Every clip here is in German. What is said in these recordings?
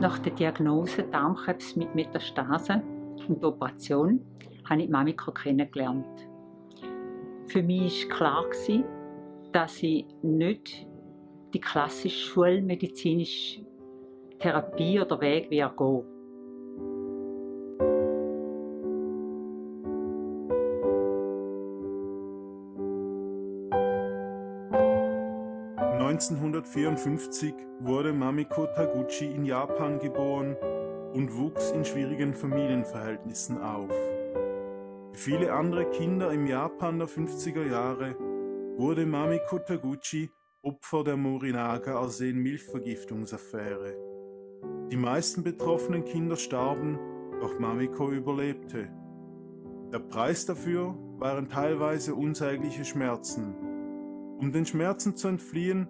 nach der Diagnose Darmkrebs mit Metastase und Operation habe ich Mamiko kennengelernt. Für mich war klar, dass ich nicht die klassische schulmedizinische Therapie oder Weg gehen 1954 wurde Mamiko Taguchi in Japan geboren und wuchs in schwierigen Familienverhältnissen auf. Wie viele andere Kinder im Japan der 50er Jahre wurde Mamiko Taguchi Opfer der Morinaga-Arsen-Milchvergiftungsaffäre. Die meisten betroffenen Kinder starben, doch Mamiko überlebte. Der Preis dafür waren teilweise unsägliche Schmerzen. Um den Schmerzen zu entfliehen,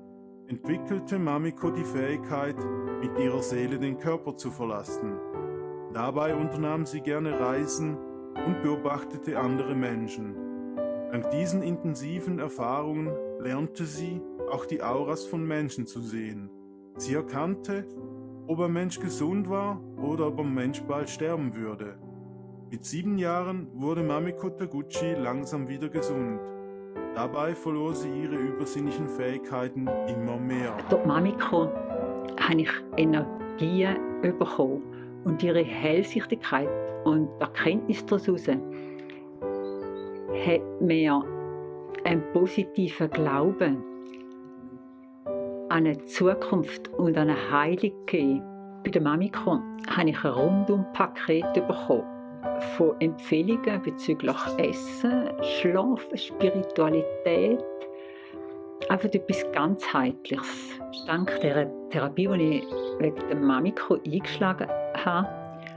entwickelte Mamiko die Fähigkeit, mit ihrer Seele den Körper zu verlassen. Dabei unternahm sie gerne Reisen und beobachtete andere Menschen. Dank diesen intensiven Erfahrungen lernte sie, auch die Auras von Menschen zu sehen. Sie erkannte, ob ein Mensch gesund war oder ob ein Mensch bald sterben würde. Mit sieben Jahren wurde Mamiko Taguchi langsam wieder gesund. Dabei verlor sie ihre übersinnlichen Fähigkeiten immer mehr. Durch Mamiko habe ich Energie bekommen und ihre Hellsichtigkeit und Erkenntnis daraus hat mir einen positiven Glauben an eine Zukunft und an eine Heilung gegeben. Bei der Mamiko habe ich ein Rundumpaket bekommen von Empfehlungen bezüglich Essen, Schlafen, Spiritualität, einfach etwas ganzheitliches. Dank der Therapie, die ich wegen der Mamiko eingeschlagen habe,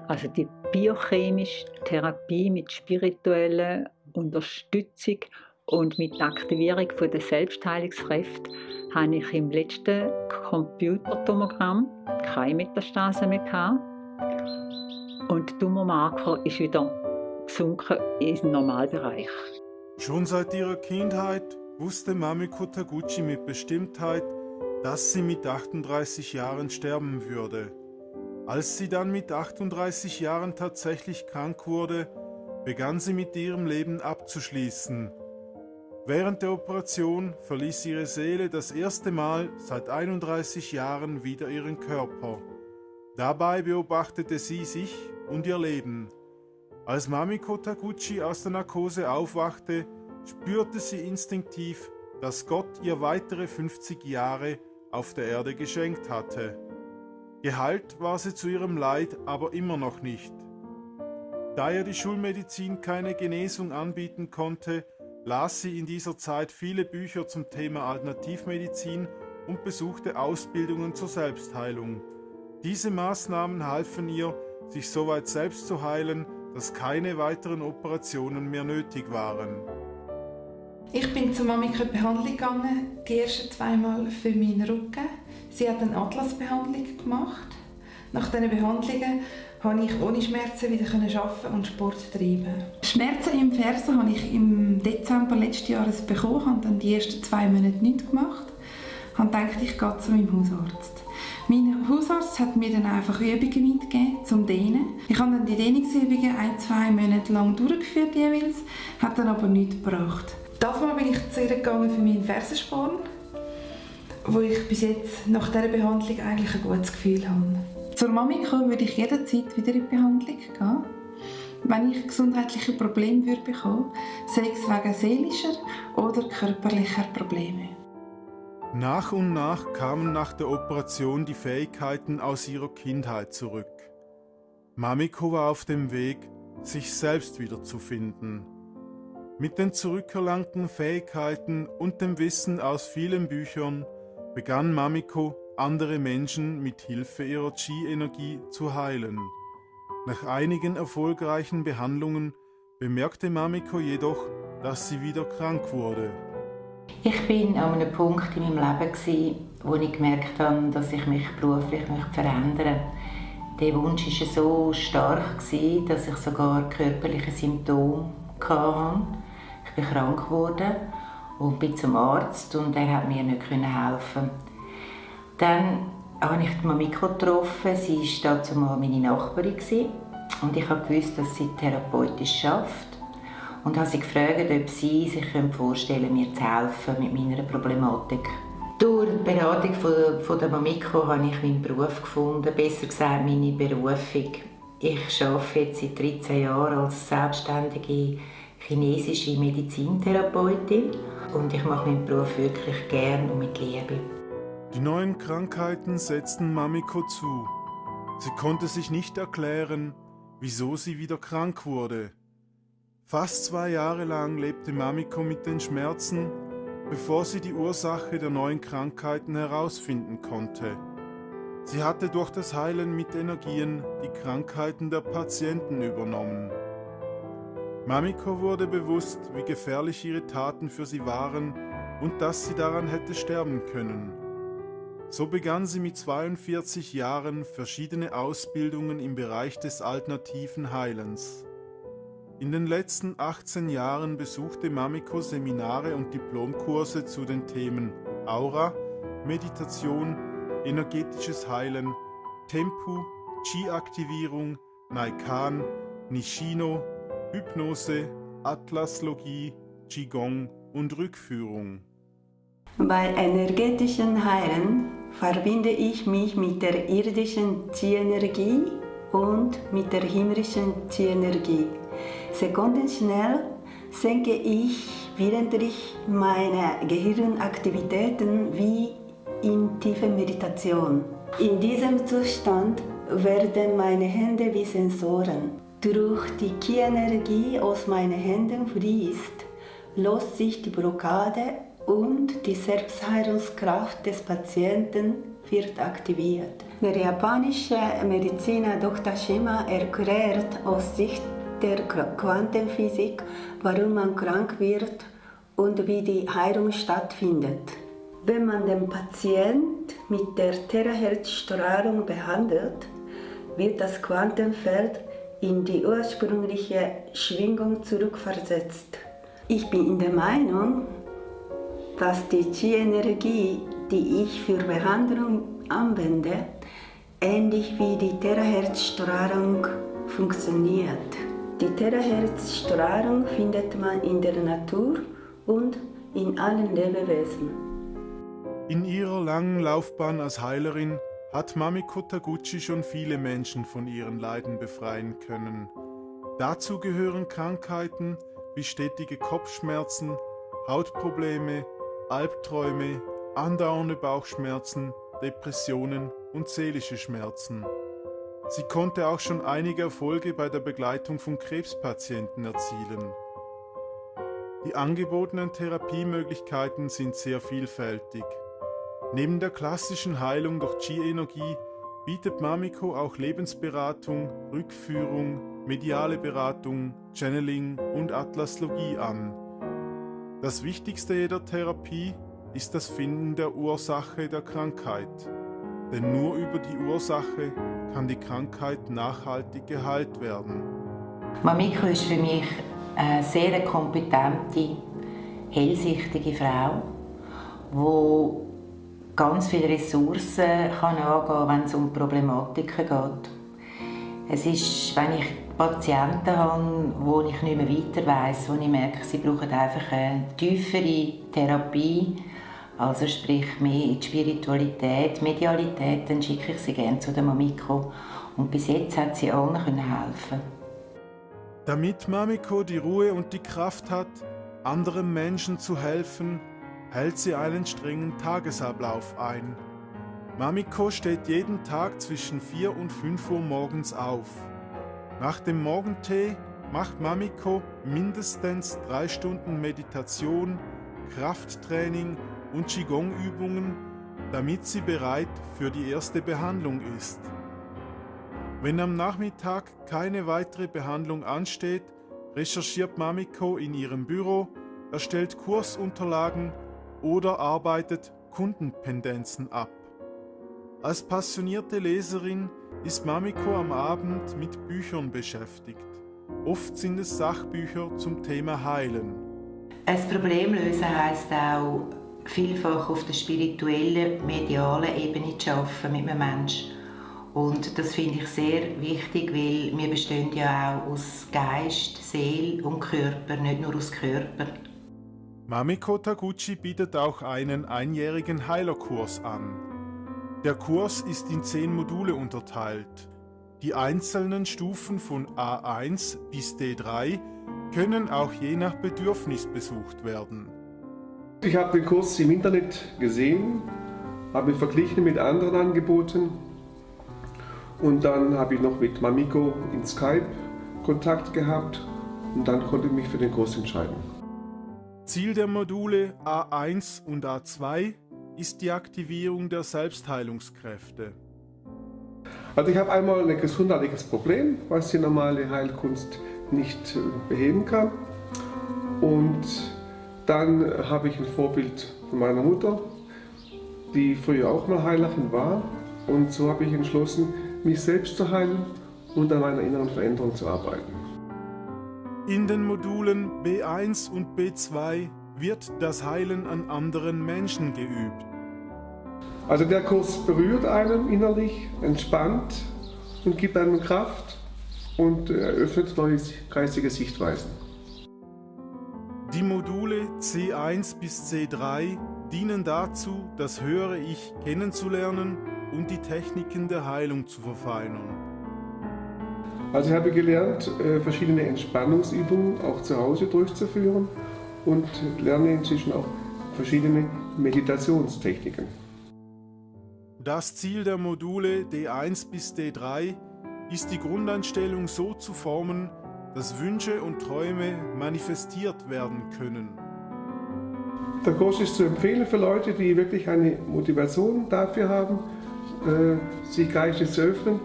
also die biochemische Therapie mit spiritueller Unterstützung und mit Aktivierung der Selbstheilungskräfte, habe ich im letzten Computertomogramm keine Metastase mehr gehabt. Und der Tumormarker ist wieder gesunken im Normalbereich. Schon seit ihrer Kindheit wusste Mamiko Taguchi mit Bestimmtheit, dass sie mit 38 Jahren sterben würde. Als sie dann mit 38 Jahren tatsächlich krank wurde, begann sie mit ihrem Leben abzuschließen. Während der Operation verließ ihre Seele das erste Mal seit 31 Jahren wieder ihren Körper. Dabei beobachtete sie sich und ihr Leben. Als Mamiko Taguchi aus der Narkose aufwachte, spürte sie instinktiv, dass Gott ihr weitere 50 Jahre auf der Erde geschenkt hatte. Geheilt war sie zu ihrem Leid aber immer noch nicht. Da ihr die Schulmedizin keine Genesung anbieten konnte, las sie in dieser Zeit viele Bücher zum Thema Alternativmedizin und besuchte Ausbildungen zur Selbstheilung. Diese Maßnahmen halfen ihr, sich soweit selbst zu heilen, dass keine weiteren Operationen mehr nötig waren. Ich bin zur Mamika Behandlung gegangen, die ersten zweimal für meinen Rücken. Sie hat eine Atlasbehandlung gemacht. Nach diesen Behandlungen konnte ich ohne Schmerzen wieder arbeiten und Sport treiben. Schmerzen im Fersen habe ich im Dezember letzten Jahres bekommen, habe dann die ersten zwei Monate nichts gemacht. Habe gedacht, ich gehe zu meinem Hausarzt. Mein Hausarzt hat mir dann einfach Übungen mitgegeben zum Dehnen. Ich habe dann die Dehnungsübungen ein, zwei Monate lang durchgeführt jeweils, hat dann aber nichts gebracht. Davon bin ich zu ihr gegangen für meinen Fersensporn, wo ich bis jetzt nach dieser Behandlung eigentlich ein gutes Gefühl habe. Zur Mamiko würde ich jederzeit wieder in die Behandlung gehen. Wenn ich gesundheitliche Probleme würde bekommen, sei es wegen seelischer oder körperlicher Probleme. Nach und nach kamen nach der Operation die Fähigkeiten aus ihrer Kindheit zurück. Mamiko war auf dem Weg, sich selbst wiederzufinden. Mit den zurückerlangten Fähigkeiten und dem Wissen aus vielen Büchern begann Mamiko, andere Menschen mit Hilfe ihrer Chi-Energie zu heilen. Nach einigen erfolgreichen Behandlungen bemerkte Mamiko jedoch, dass sie wieder krank wurde. Ich bin an einem Punkt in meinem Leben, wo ich gemerkt habe, dass ich mich beruflich verändern möchte. Der Wunsch war so stark, dass ich sogar körperliche Symptome hatte. Ich bin krank geworden und bin zum Arzt und er hat mir nicht helfen. Dann habe ich die Mamiko getroffen. Sie war dazu mal meine Nachbarin. Und ich wusste, dass sie therapeutisch arbeitet. Und habe sie gefragt, ob sie sich vorstellen können, mir zu helfen mit meiner Problematik. Durch die Beratung von, von der Mamiko habe ich meinen Beruf gefunden, besser gesagt meine Berufung. Ich arbeite jetzt seit 13 Jahren als selbstständige chinesische Medizintherapeutin und ich mache meinen Beruf wirklich gern und mit Liebe. Die neuen Krankheiten setzten Mamiko zu. Sie konnte sich nicht erklären, wieso sie wieder krank wurde. Fast zwei Jahre lang lebte Mamiko mit den Schmerzen, bevor sie die Ursache der neuen Krankheiten herausfinden konnte. Sie hatte durch das Heilen mit Energien die Krankheiten der Patienten übernommen. Mamiko wurde bewusst, wie gefährlich ihre Taten für sie waren und dass sie daran hätte sterben können. So begann sie mit 42 Jahren verschiedene Ausbildungen im Bereich des alternativen Heilens. In den letzten 18 Jahren besuchte Mamiko Seminare und Diplomkurse zu den Themen Aura, Meditation, energetisches Heilen, Tempu, Chi-Aktivierung, Naikan, Nishino, Hypnose, Atlaslogie, Qigong und Rückführung. Bei energetischen Heilen verbinde ich mich mit der irdischen Qi-Energie und mit der himmlischen Qi-Energie. Sekundenschnell senke ich, während ich meine Gehirnaktivitäten wie in tiefe Meditation. In diesem Zustand werden meine Hände wie Sensoren. Durch die Ki-Energie aus meinen Händen fließt, löst sich die Blockade und die Selbstheilungskraft des Patienten wird aktiviert. Der japanische Mediziner Dr. Shima erklärt aus Sicht der Quantenphysik, warum man krank wird und wie die Heilung stattfindet. Wenn man den Patient mit der Terahertz-Strahlung behandelt, wird das Quantenfeld in die ursprüngliche Schwingung zurückversetzt. Ich bin der Meinung, dass die Qi-Energie, die ich für Behandlung anwende, ähnlich wie die Terahertz-Strahlung funktioniert. Die Terahertz-Strahlung findet man in der Natur und in allen Lebewesen. In ihrer langen Laufbahn als Heilerin hat Mamiko Taguchi schon viele Menschen von ihren Leiden befreien können. Dazu gehören Krankheiten wie stetige Kopfschmerzen, Hautprobleme, Albträume, andauernde Bauchschmerzen, Depressionen und seelische Schmerzen. Sie konnte auch schon einige Erfolge bei der Begleitung von Krebspatienten erzielen. Die angebotenen Therapiemöglichkeiten sind sehr vielfältig. Neben der klassischen Heilung durch Qi-Energie bietet Mamiko auch Lebensberatung, Rückführung, mediale Beratung, Channeling und Atlaslogie an. Das Wichtigste jeder Therapie ist das Finden der Ursache der Krankheit. Denn nur über die Ursache kann die Krankheit nachhaltig geheilt werden. Mamiko ist für mich eine sehr kompetente, hellsichtige Frau, die ganz viele Ressourcen kann angehen wenn es um Problematiken geht. Es ist, wenn ich Patienten habe, wo ich nicht mehr weiter weiss, wo ich merke, sie brauchen einfach eine tiefere Therapie, also sprich mehr in die Spiritualität, Medialität, dann schicke ich sie gerne zu der Mamiko. Und bis jetzt hat sie allen helfen Damit Mamiko die Ruhe und die Kraft hat, anderen Menschen zu helfen, hält sie einen strengen Tagesablauf ein. Mamiko steht jeden Tag zwischen 4 und 5 Uhr morgens auf. Nach dem Morgentee macht Mamiko mindestens drei Stunden Meditation, Krafttraining und Qigong-Übungen, damit sie bereit für die erste Behandlung ist. Wenn am Nachmittag keine weitere Behandlung ansteht, recherchiert Mamiko in ihrem Büro, erstellt Kursunterlagen oder arbeitet Kundenpendenzen ab. Als passionierte Leserin ist Mamiko am Abend mit Büchern beschäftigt. Oft sind es Sachbücher zum Thema Heilen. Ein Problem lösen heisst auch vielfach auf der spirituellen, medialen Ebene zu arbeiten mit einem Menschen. Und das finde ich sehr wichtig, weil wir bestehen ja auch aus Geist, Seele und Körper, nicht nur aus Körper. Mamiko Taguchi bietet auch einen einjährigen Heilerkurs an. Der Kurs ist in zehn Module unterteilt. Die einzelnen Stufen von A1 bis D3 können auch je nach Bedürfnis besucht werden. Ich habe den Kurs im Internet gesehen, habe ihn verglichen mit anderen Angeboten und dann habe ich noch mit Mamiko in Skype Kontakt gehabt und dann konnte ich mich für den Kurs entscheiden. Ziel der Module A1 und A2 ist die Aktivierung der Selbstheilungskräfte. Also ich habe einmal ein gesundheitliches Problem, was die normale Heilkunst nicht äh, beheben kann. Und dann habe ich ein Vorbild von meiner Mutter, die früher auch mal Heilerin war. Und so habe ich entschlossen, mich selbst zu heilen und an meiner inneren Veränderung zu arbeiten. In den Modulen B1 und B2 wird das Heilen an anderen Menschen geübt. Also der Kurs berührt einen innerlich, entspannt und gibt einem Kraft und eröffnet neue geistige Sichtweisen. Die Module C1 bis C3 dienen dazu, das höhere Ich kennenzulernen und die Techniken der Heilung zu verfeinern. Also ich habe gelernt, äh, verschiedene Entspannungsübungen auch zu Hause durchzuführen und lerne inzwischen auch verschiedene Meditationstechniken. Das Ziel der Module D1 bis D3 ist die Grundeinstellung so zu formen, dass Wünsche und Träume manifestiert werden können. Der Kurs ist zu empfehlen für Leute, die wirklich eine Motivation dafür haben, äh, sich geistig zu öffnen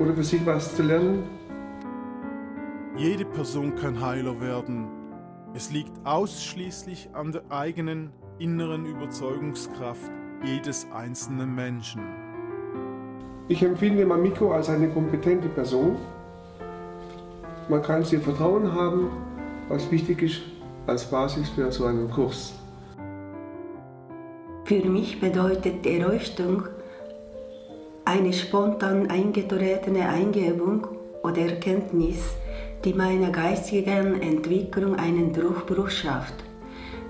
oder für sich was zu lernen. Jede Person kann Heiler werden. Es liegt ausschließlich an der eigenen inneren Überzeugungskraft jedes einzelnen Menschen. Ich empfinde Mamiko als eine kompetente Person. Man kann sie Vertrauen haben, was wichtig ist als Basis für so einen Kurs. Für mich bedeutet Erleuchtung eine spontan eingetretene Eingebung oder Erkenntnis, die meiner geistigen Entwicklung einen Durchbruch schafft.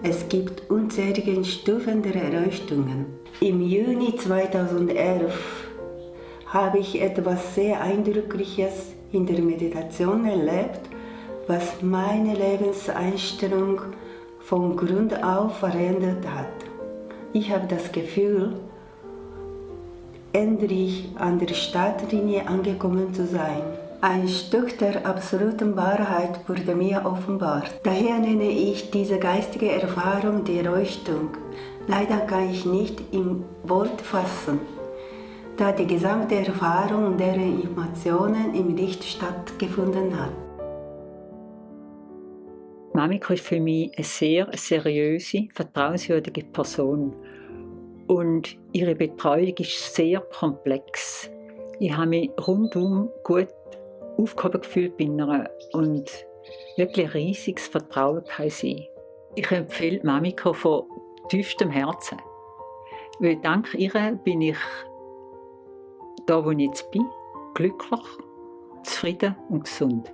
Es gibt unzählige Stufen der Erleuchtungen. Im Juni 2011 habe ich etwas sehr Eindrückliches in der Meditation erlebt, was meine Lebenseinstellung von Grund auf verändert hat. Ich habe das Gefühl, endlich an der Startlinie angekommen zu sein. Ein Stück der absoluten Wahrheit wurde mir offenbart. Daher nenne ich diese geistige Erfahrung die Erleuchtung. Leider kann ich nicht im Wort fassen da die gesamte Erfahrung und deren Informationen im Licht stattgefunden hat. Mamiko ist für mich eine sehr seriöse, vertrauenswürdige Person. Und ihre Betreuung ist sehr komplex. Ich habe mich rundum gut aufgehoben gefühlt bei ihr und wirklich riesiges Vertrauen kann sie. Ich empfehle Mamiko von tiefstem Herzen. Weil dank ihr bin ich da, wo ich jetzt bin, glücklich, zufrieden und gesund.